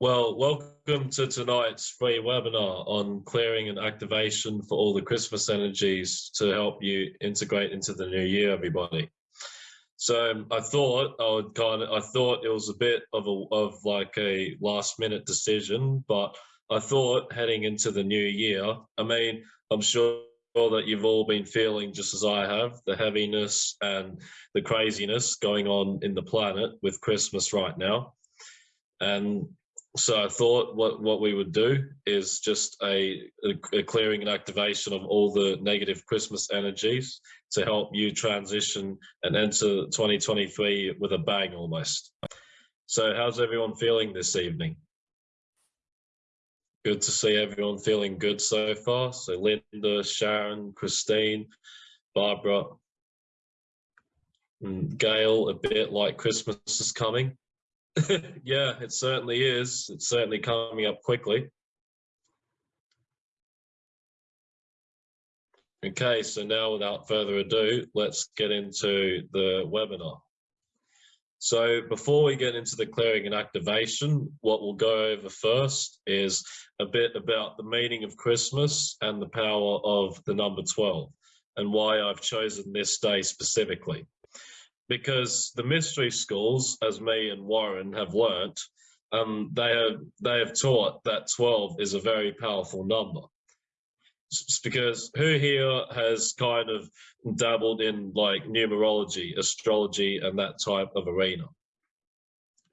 Well, welcome to tonight's free webinar on clearing and activation for all the Christmas energies to help you integrate into the new year, everybody. So um, I thought I would kind of, I thought it was a bit of a, of like a last minute decision, but I thought heading into the new year, I mean, I'm sure that you've all been feeling just as I have, the heaviness and the craziness going on in the planet with Christmas right now. And so I thought what, what we would do is just a, a, clearing and activation of all the negative Christmas energies to help you transition and enter 2023 with a bang almost. So how's everyone feeling this evening? Good to see everyone feeling good so far. So Linda, Sharon, Christine, Barbara, and Gail, a bit like Christmas is coming. yeah, it certainly is. It's certainly coming up quickly. Okay, so now without further ado, let's get into the webinar. So before we get into the clearing and activation, what we'll go over first is a bit about the meaning of Christmas and the power of the number 12 and why I've chosen this day specifically because the mystery schools, as me and Warren have learnt, um, they have they have taught that 12 is a very powerful number. It's because who here has kind of dabbled in like numerology, astrology, and that type of arena,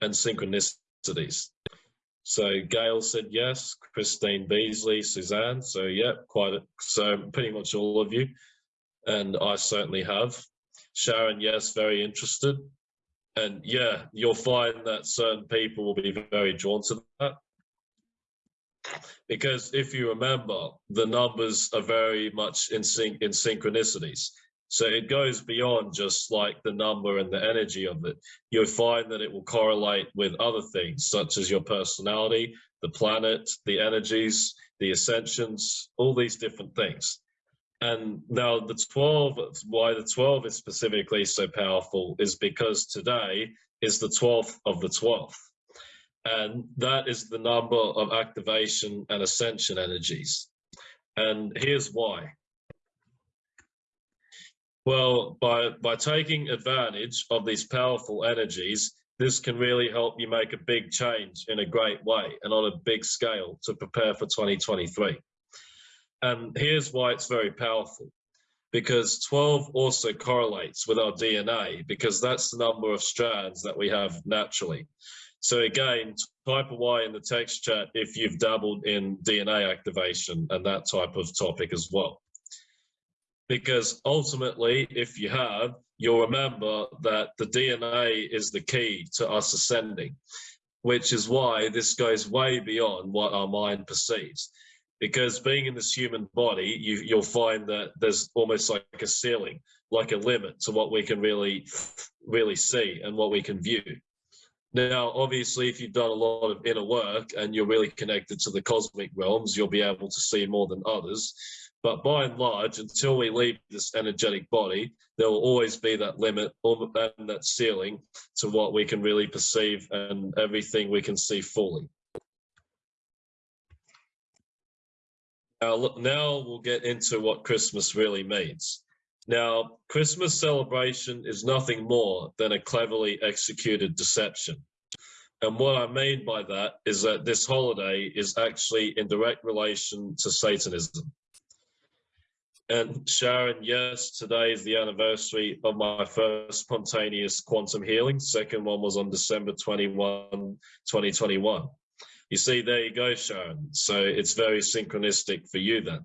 and synchronicities? So Gail said yes, Christine Beasley, Suzanne. So yeah, quite a, so pretty much all of you, and I certainly have. Sharon, yes, very interested. And yeah, you'll find that certain people will be very drawn to that. Because if you remember, the numbers are very much in sync in synchronicities. So it goes beyond just like the number and the energy of it. You'll find that it will correlate with other things, such as your personality, the planet, the energies, the ascensions, all these different things. And now the 12, why the 12 is specifically so powerful is because today is the 12th of the 12th. And that is the number of activation and ascension energies. And here's why. Well, by, by taking advantage of these powerful energies, this can really help you make a big change in a great way and on a big scale to prepare for 2023. And here's why it's very powerful. Because 12 also correlates with our DNA because that's the number of strands that we have naturally. So again, type a Y in the text chat if you've dabbled in DNA activation and that type of topic as well. Because ultimately, if you have, you'll remember that the DNA is the key to us ascending, which is why this goes way beyond what our mind perceives because being in this human body, you, you'll find that there's almost like a ceiling, like a limit to what we can really, really see and what we can view. Now, obviously, if you've done a lot of inner work and you're really connected to the cosmic realms, you'll be able to see more than others. But by and large, until we leave this energetic body, there will always be that limit and that ceiling to what we can really perceive and everything we can see fully. Now, now we'll get into what Christmas really means. Now, Christmas celebration is nothing more than a cleverly executed deception. And what I mean by that is that this holiday is actually in direct relation to Satanism. And Sharon, yes, today is the anniversary of my first spontaneous quantum healing. Second one was on December 21, 2021. You see, there you go, Sharon. So it's very synchronistic for you then.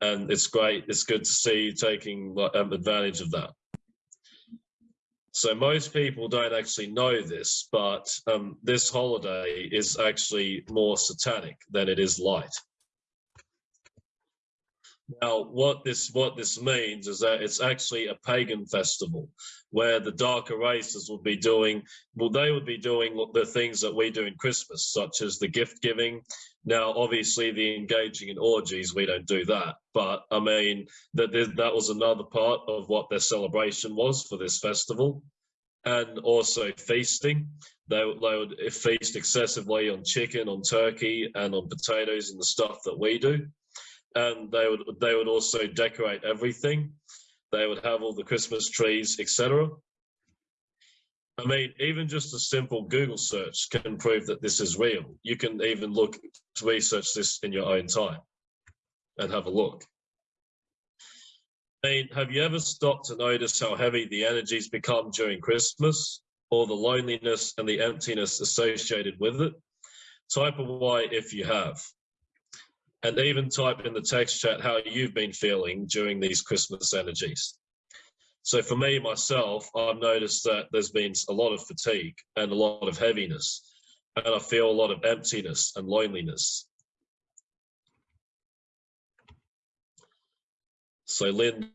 And it's great. It's good to see you taking um, advantage of that. So most people don't actually know this, but um, this holiday is actually more satanic than it is light. Now, what this what this means is that it's actually a pagan festival where the darker races would be doing, well, they would be doing the things that we do in Christmas, such as the gift giving. Now, obviously, the engaging in orgies, we don't do that. But I mean, that that was another part of what their celebration was for this festival. And also feasting. They, they would feast excessively on chicken, on turkey, and on potatoes and the stuff that we do. And they would they would also decorate everything. They would have all the Christmas trees, etc. I mean, even just a simple Google search can prove that this is real. You can even look to research this in your own time and have a look. I mean, have you ever stopped to notice how heavy the energies become during Christmas or the loneliness and the emptiness associated with it? Type a Y if you have. And even type in the text chat how you've been feeling during these Christmas energies. So for me, myself, I've noticed that there's been a lot of fatigue and a lot of heaviness, and I feel a lot of emptiness and loneliness. So Linda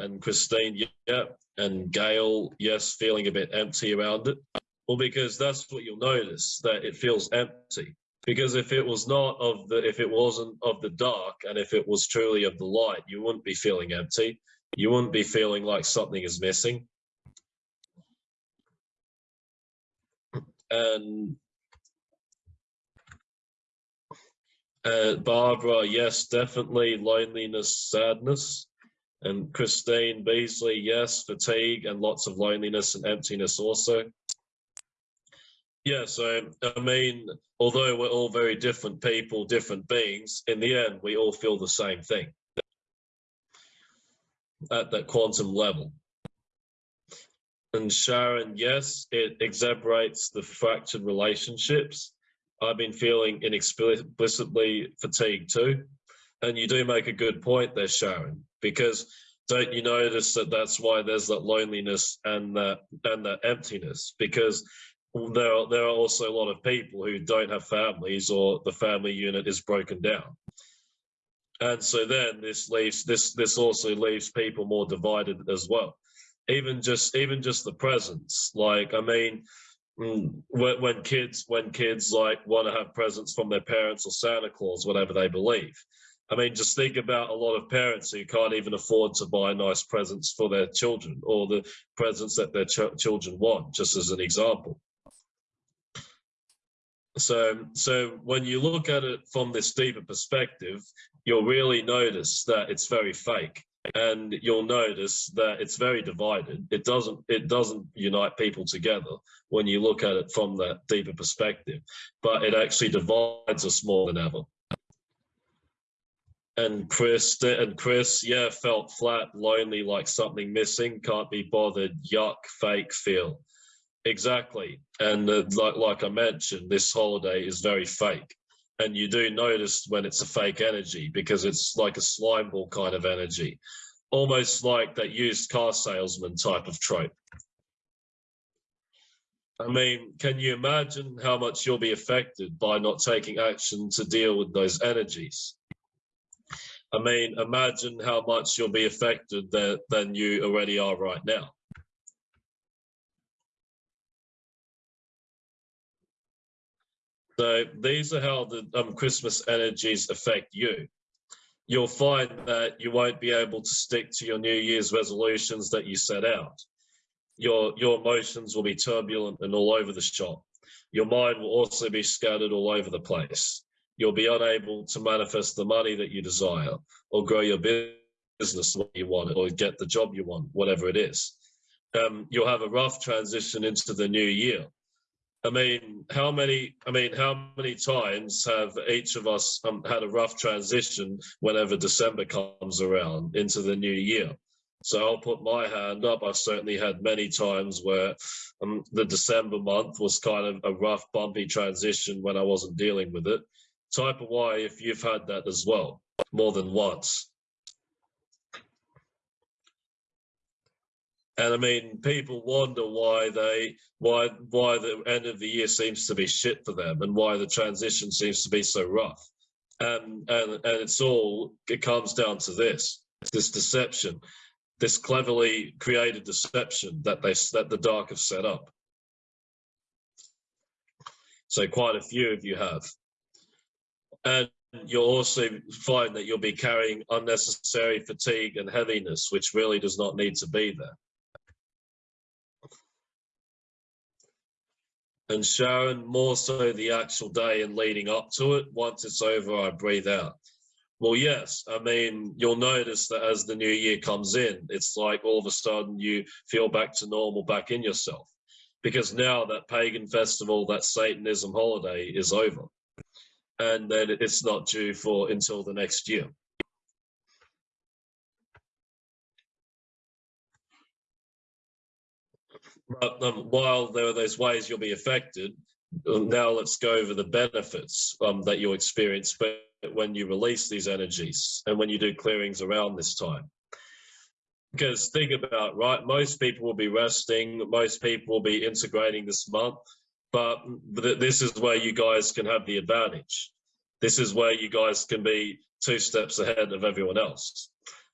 and Christine, yeah, and Gail, yes, feeling a bit empty around it. Well, because that's what you'll notice, that it feels empty. Because if it was not of the, if it wasn't of the dark, and if it was truly of the light, you wouldn't be feeling empty you wouldn't be feeling like something is missing. And uh, Barbara, yes, definitely loneliness, sadness. And Christine Beasley, yes, fatigue and lots of loneliness and emptiness also. Yeah, so I mean, although we're all very different people, different beings, in the end, we all feel the same thing at that quantum level. And Sharon, yes, it exacerbates the fractured relationships. I've been feeling inexplicably fatigued too. And you do make a good point there, Sharon, because don't you notice that that's why there's that loneliness and that and that emptiness because there are, there are also a lot of people who don't have families or the family unit is broken down. And so then this leaves this this also leaves people more divided as well. Even just even just the presents like i mean mm, when, when kids when kids like want to have presents from their parents or santa claus whatever they believe. I mean just think about a lot of parents who can't even afford to buy nice presents for their children or the presents that their ch children want just as an example so so when you look at it from this deeper perspective you'll really notice that it's very fake. And you'll notice that it's very divided. It doesn't it doesn't unite people together when you look at it from that deeper perspective. But it actually divides us more than ever. And chris and chris yeah felt flat lonely like something missing. Can't be bothered. Yuck fake feel exactly and uh, like like i mentioned this holiday is very fake and you do notice when it's a fake energy because it's like a slime ball kind of energy, almost like that used car salesman type of trope. I mean, can you imagine how much you'll be affected by not taking action to deal with those energies? I mean, imagine how much you'll be affected that, than you already are right now. So these are how the um, Christmas energies affect you. You'll find that you won't be able to stick to your New Year's resolutions that you set out. Your, your emotions will be turbulent and all over the shop. Your mind will also be scattered all over the place. You'll be unable to manifest the money that you desire or grow your business way you want or get the job you want, whatever it is. Um, you'll have a rough transition into the new year I mean, how many? I mean, how many times have each of us um, had a rough transition whenever December comes around into the new year? So I'll put my hand up. I've certainly had many times where um, the December month was kind of a rough, bumpy transition when I wasn't dealing with it. Type of Y if you've had that as well, more than once. And I mean, people wonder why they why why the end of the year seems to be shit for them and why the transition seems to be so rough. And and and it's all it comes down to this this deception, this cleverly created deception that they that the dark have set up. So quite a few of you have. And you'll also find that you'll be carrying unnecessary fatigue and heaviness, which really does not need to be there. And Sharon, more so the actual day and leading up to it. Once it's over, I breathe out. Well, yes. I mean, you'll notice that as the new year comes in, it's like all of a sudden you feel back to normal, back in yourself. Because now that pagan festival, that Satanism holiday is over. And then it's not due for until the next year. But um, while there are those ways you'll be affected, um, now let's go over the benefits um, that you'll experience when you release these energies and when you do clearings around this time. Because think about right, most people will be resting, most people will be integrating this month, but this is where you guys can have the advantage. This is where you guys can be two steps ahead of everyone else.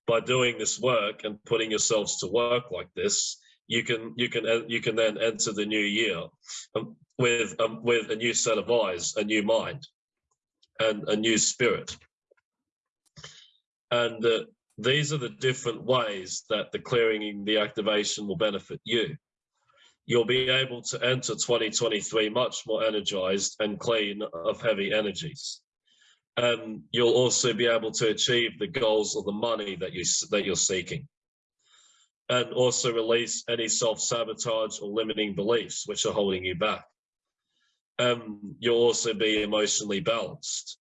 By doing this work and putting yourselves to work like this, you can you can uh, you can then enter the new year um, with um, with a new set of eyes, a new mind, and a new spirit. And uh, these are the different ways that the clearing the activation will benefit you. You'll be able to enter 2023 much more energized and clean of heavy energies. And you'll also be able to achieve the goals of the money that you that you're seeking and also release any self-sabotage or limiting beliefs which are holding you back. Um, you'll also be emotionally balanced.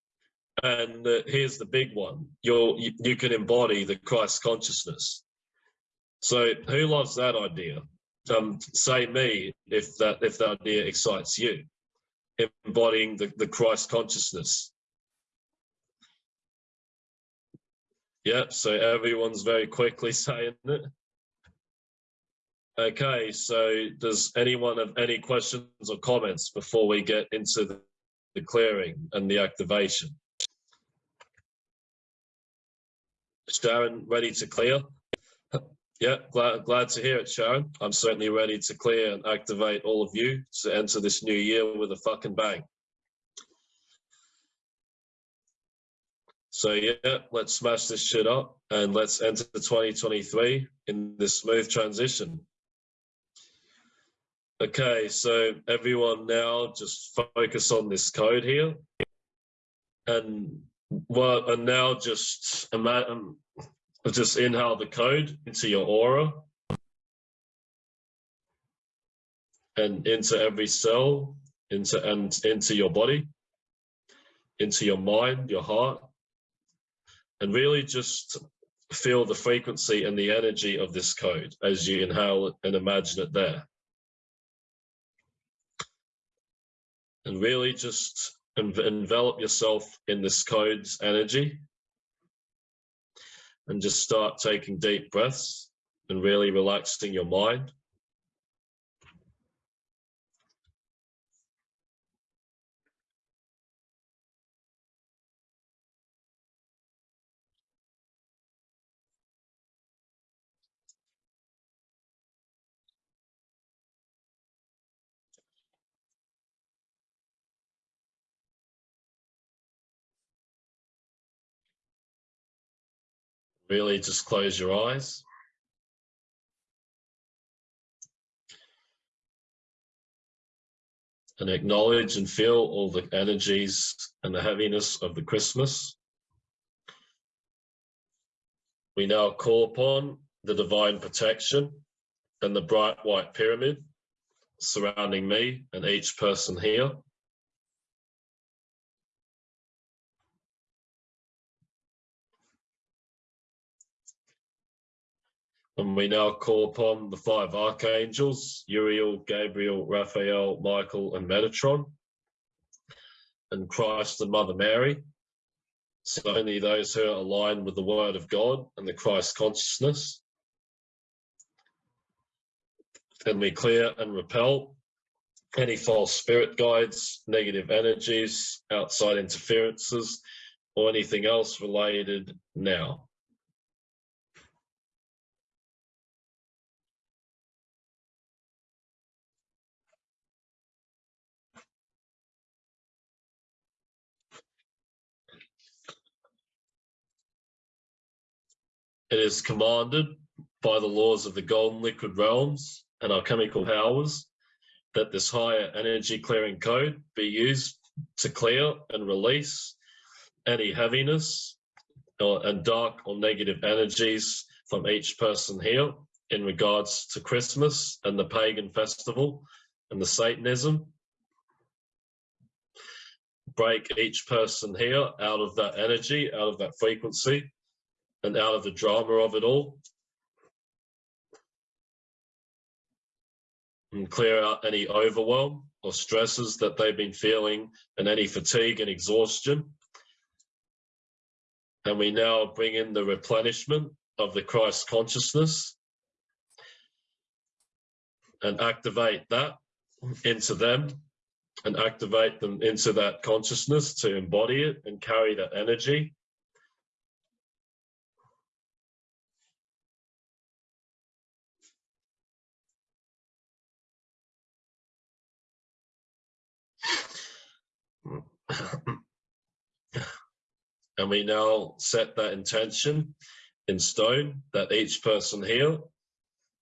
And uh, here's the big one. You'll, you, you can embody the Christ consciousness. So who loves that idea? Um, say me if that if that idea excites you. Embodying the, the Christ consciousness. Yeah, so everyone's very quickly saying it. Okay, so does anyone have any questions or comments before we get into the, clearing and the activation? Sharon, ready to clear? yeah, glad, glad to hear it, Sharon. I'm certainly ready to clear and activate all of you to enter this new year with a fucking bang. So yeah, let's smash this shit up and let's enter 2023 in this smooth transition. Okay, so everyone now just focus on this code here. And well, and now just imagine, just inhale the code into your aura and into every cell, into and into your body, into your mind, your heart, and really just feel the frequency and the energy of this code as you inhale it and imagine it there. And really just envelop yourself in this code's energy and just start taking deep breaths and really relaxing your mind. Really just close your eyes. And acknowledge and feel all the energies and the heaviness of the Christmas. We now call upon the divine protection and the bright white pyramid surrounding me and each person here. And we now call upon the five archangels, Uriel, Gabriel, Raphael, Michael, and Metatron, and Christ and Mother Mary. So only those who are aligned with the word of God and the Christ consciousness. And we clear and repel any false spirit guides, negative energies, outside interferences, or anything else related now. It is commanded by the laws of the golden liquid realms and our chemical powers that this higher energy clearing code be used to clear and release any heaviness or, and dark or negative energies from each person here in regards to Christmas and the pagan festival and the Satanism. Break each person here out of that energy, out of that frequency, and out of the drama of it all. And clear out any overwhelm or stresses that they've been feeling and any fatigue and exhaustion. And we now bring in the replenishment of the Christ consciousness and activate that into them and activate them into that consciousness to embody it and carry that energy. and we now set that intention in stone that each person here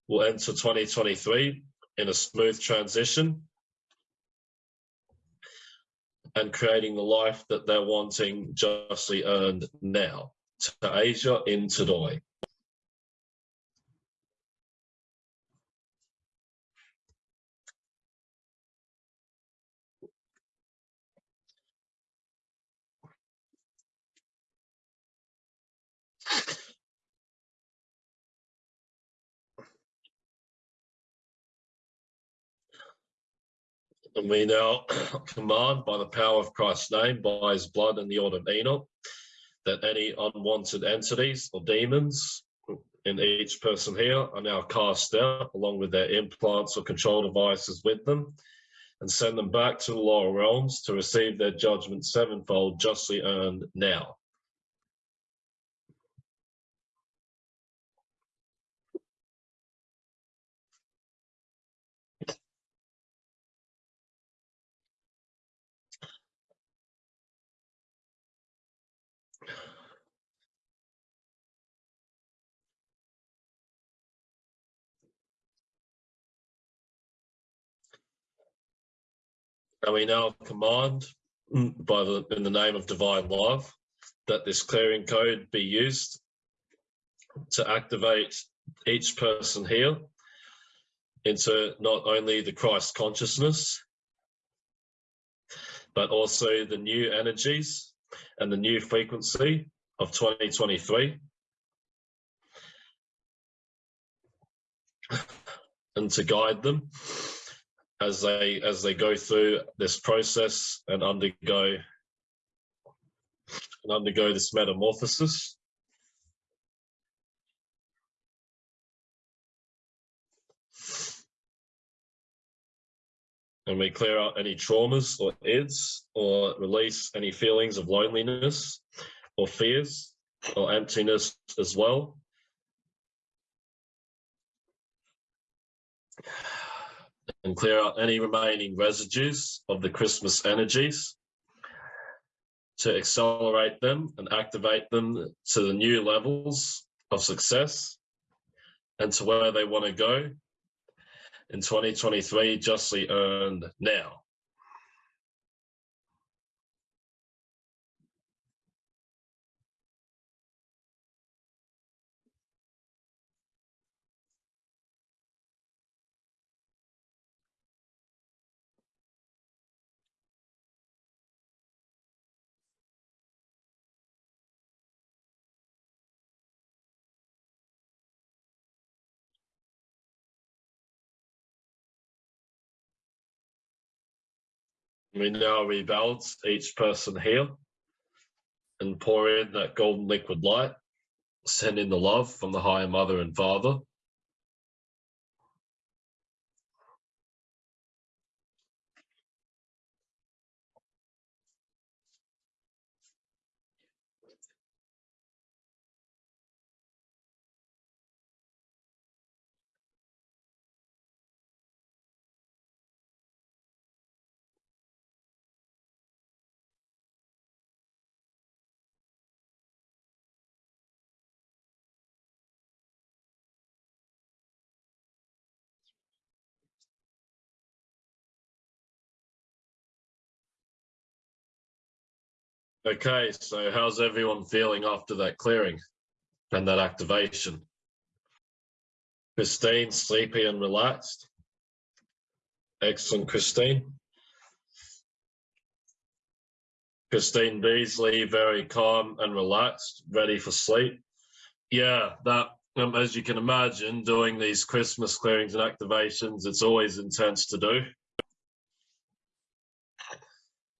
will enter 2023 in a smooth transition and creating the life that they're wanting justly earned now. To Asia in Tadoi. And we now command by the power of Christ's name, by his blood and the order of Enoch, that any unwanted entities or demons in each person here are now cast out along with their implants or control devices with them and send them back to the lower realms to receive their judgment sevenfold justly earned now. And we now command hmm. by the in the name of divine love that this clearing code be used to activate each person here into not only the Christ consciousness, but also the new energies and the new frequency of 2023. And to guide them as they as they go through this process and undergo and undergo this metamorphosis. And we clear out any traumas or ids or release any feelings of loneliness or fears or emptiness as well. And clear out any remaining residues of the Christmas energies to accelerate them and activate them to the new levels of success and to where they want to go in 2023 justly earned now. We now rebalance each person here and pour in that golden liquid light, send in the love from the higher mother and father. Okay, so how's everyone feeling after that clearing and that activation? Christine, sleepy and relaxed. Excellent, Christine. Christine Beasley, very calm and relaxed, ready for sleep. Yeah, that, um, as you can imagine, doing these Christmas clearings and activations, it's always intense to do.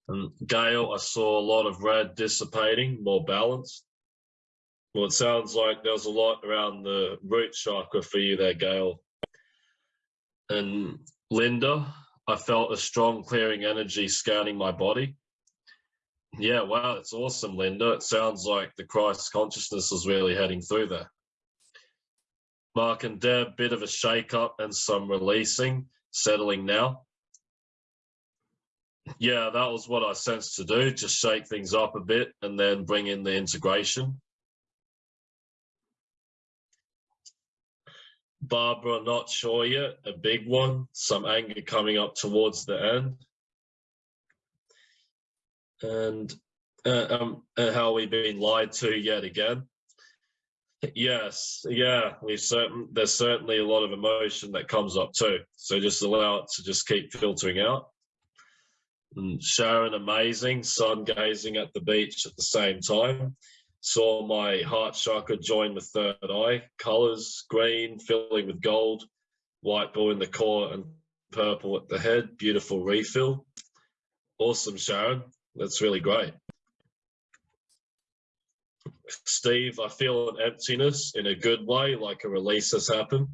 And Gail, I saw a lot of red dissipating, more balanced. Well, it sounds like there's a lot around the root chakra for you there, Gail. And Linda, I felt a strong clearing energy scanning my body. Yeah, wow, it's awesome, Linda. It sounds like the Christ consciousness is really heading through there. Mark and Deb, bit of a shake up and some releasing, settling now. Yeah, that was what I sensed to do, just shake things up a bit and then bring in the integration. Barbara, not sure yet, a big one, some anger coming up towards the end. And uh, um, uh, how we've been lied to yet again. Yes, yeah, we certain there's certainly a lot of emotion that comes up too. So just allow it to just keep filtering out. And Sharon, amazing, sun gazing at the beach at the same time. Saw my heart chakra join the third eye. Colors green, filling with gold, white blue in the core, and purple at the head. Beautiful refill. Awesome, Sharon. That's really great. Steve, I feel an emptiness in a good way, like a release has happened.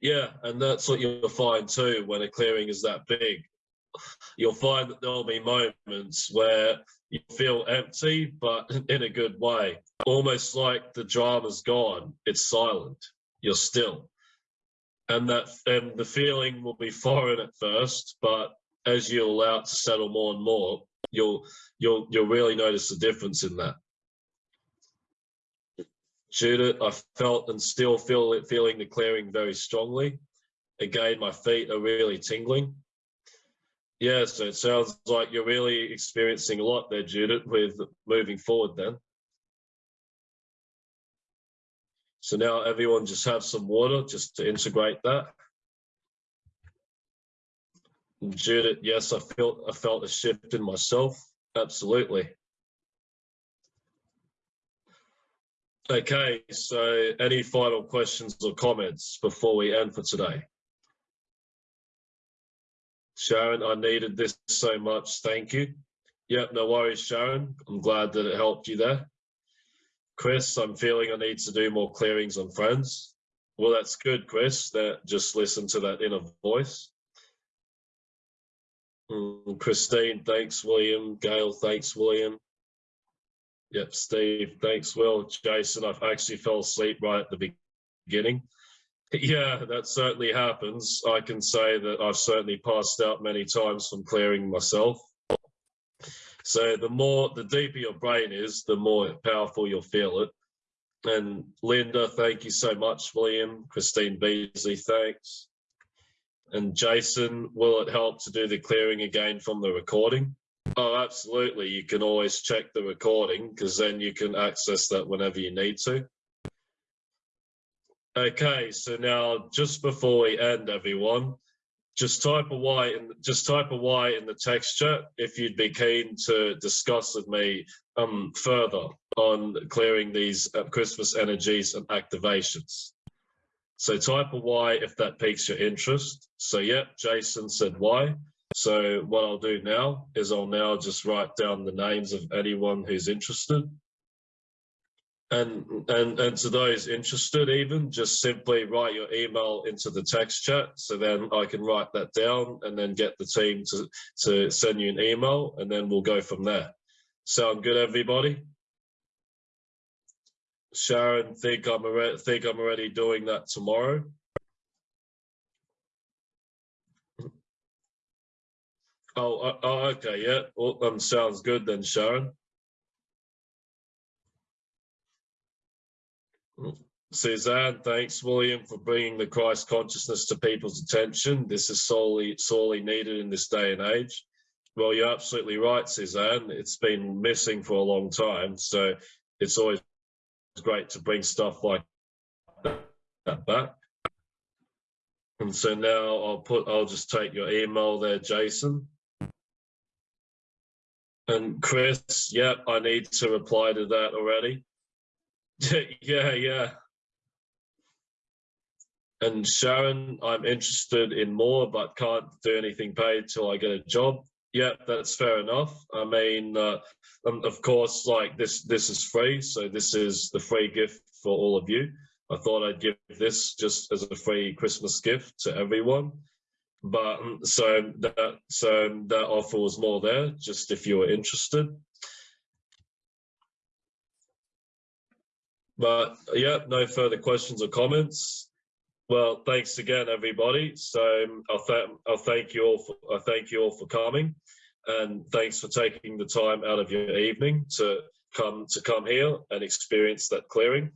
Yeah, and that's what you'll find too when a clearing is that big. You'll find that there'll be moments where you feel empty, but in a good way. Almost like the drama's gone, it's silent, you're still. And that and the feeling will be foreign at first, but as you allow it to settle more and more, you'll you'll you'll really notice the difference in that. Judith, I felt and still feel it feeling the clearing very strongly. Again, my feet are really tingling. Yeah, so it sounds like you're really experiencing a lot there, Judith, with moving forward then. So now everyone just have some water just to integrate that. Judith, yes, I felt I felt a shift in myself. Absolutely. Okay, so any final questions or comments before we end for today? Sharon, I needed this so much. Thank you. Yep, no worries, Sharon. I'm glad that it helped you there. Chris, I'm feeling I need to do more clearings on friends. Well, that's good, Chris, that just listen to that inner voice. Mm, Christine, thanks, William. Gail, thanks, William. Yep, Steve, thanks, Will. Jason, I've actually fell asleep right at the beginning. Yeah, that certainly happens. I can say that I've certainly passed out many times from clearing myself. So the more, the deeper your brain is, the more powerful you'll feel it. And Linda, thank you so much, William. Christine Beasley, thanks. And Jason, will it help to do the clearing again from the recording? Oh, absolutely. You can always check the recording because then you can access that whenever you need to. Okay, so now just before we end, everyone, just type a Y in just type a Y in the text chat if you'd be keen to discuss with me um, further on clearing these uh, Christmas energies and activations. So type a Y if that piques your interest. So yep, Jason said Y. So what I'll do now is I'll now just write down the names of anyone who's interested and and and to those interested even just simply write your email into the text chat. So then i can write that down and then get the team to to send you an email and then we'll go from there. Sound good everybody? Sharon think i'm already think i'm already doing that tomorrow. Oh, uh, oh okay yeah. Well, um sounds good then sharon Suzanne, thanks, William, for bringing the Christ consciousness to people's attention. This is sorely, sorely needed in this day and age. Well, you're absolutely right, Suzanne. It's been missing for a long time, so it's always great to bring stuff like that back. And so now I'll put, I'll just take your email there, Jason. And Chris, yep, I need to reply to that already. yeah, yeah. And Sharon, I'm interested in more, but can't do anything paid till I get a job. Yeah, that's fair enough. I mean, uh, um, of course, like this, this is free, so this is the free gift for all of you. I thought I'd give this just as a free Christmas gift to everyone. But um, so that so that offer was more there, just if you were interested. But yeah, no further questions or comments. Well, thanks again, everybody. So um, I'll, th I'll thank you all. For, I thank you all for coming, and thanks for taking the time out of your evening to come to come here and experience that clearing.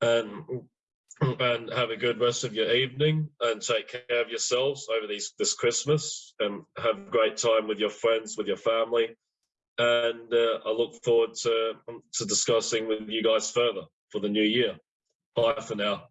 And and have a good rest of your evening and take care of yourselves over these this Christmas and have a great time with your friends, with your family. And uh, I look forward to, to discussing with you guys further for the new year. Bye for now.